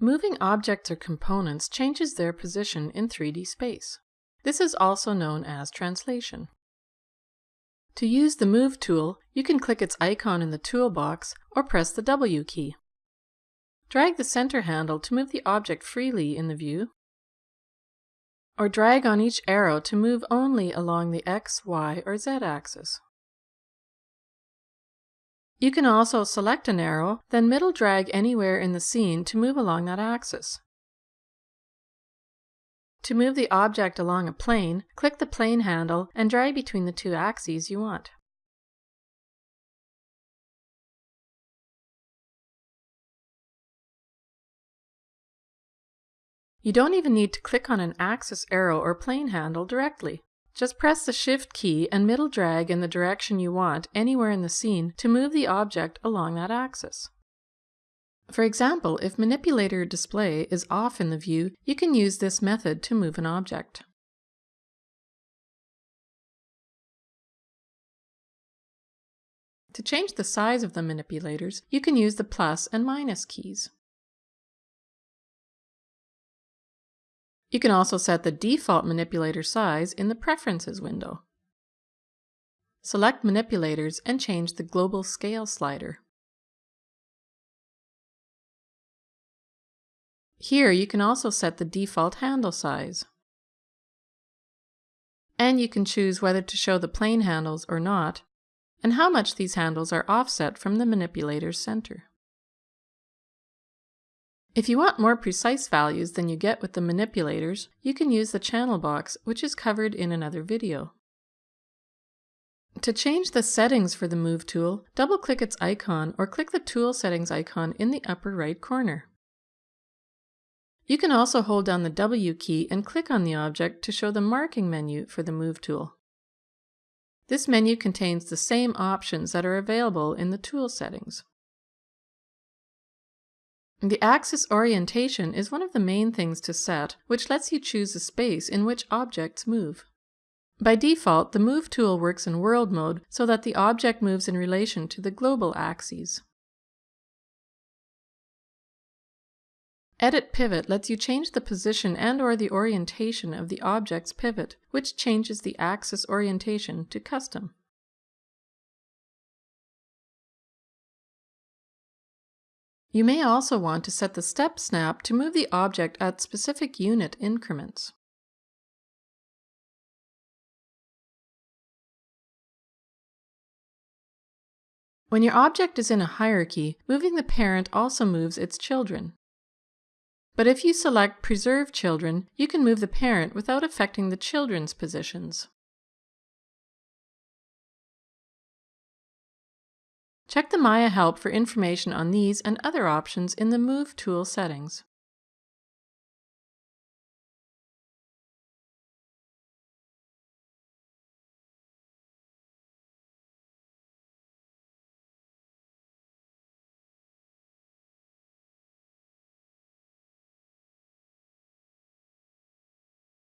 Moving objects or components changes their position in 3D space. This is also known as translation. To use the Move tool, you can click its icon in the toolbox or press the W key. Drag the center handle to move the object freely in the view, or drag on each arrow to move only along the X, Y, or Z axis. You can also select an arrow, then middle drag anywhere in the scene to move along that axis. To move the object along a plane, click the plane handle and drag between the two axes you want. You don't even need to click on an axis arrow or plane handle directly. Just press the Shift key and middle drag in the direction you want anywhere in the scene to move the object along that axis. For example, if Manipulator Display is off in the view, you can use this method to move an object. To change the size of the manipulators, you can use the plus and minus keys. You can also set the default manipulator size in the Preferences window. Select Manipulators and change the Global Scale slider. Here you can also set the default handle size. And you can choose whether to show the plane handles or not, and how much these handles are offset from the manipulator's center. If you want more precise values than you get with the manipulators, you can use the channel box, which is covered in another video. To change the settings for the Move tool, double-click its icon or click the Tool Settings icon in the upper right corner. You can also hold down the W key and click on the object to show the marking menu for the Move tool. This menu contains the same options that are available in the tool settings. The axis orientation is one of the main things to set, which lets you choose the space in which objects move. By default, the Move tool works in world mode so that the object moves in relation to the global axes. Edit Pivot lets you change the position and or the orientation of the object's pivot, which changes the axis orientation to custom. You may also want to set the step snap to move the object at specific unit increments. When your object is in a hierarchy, moving the parent also moves its children. But if you select Preserve Children, you can move the parent without affecting the children's positions. Check the Maya help for information on these and other options in the Move tool settings.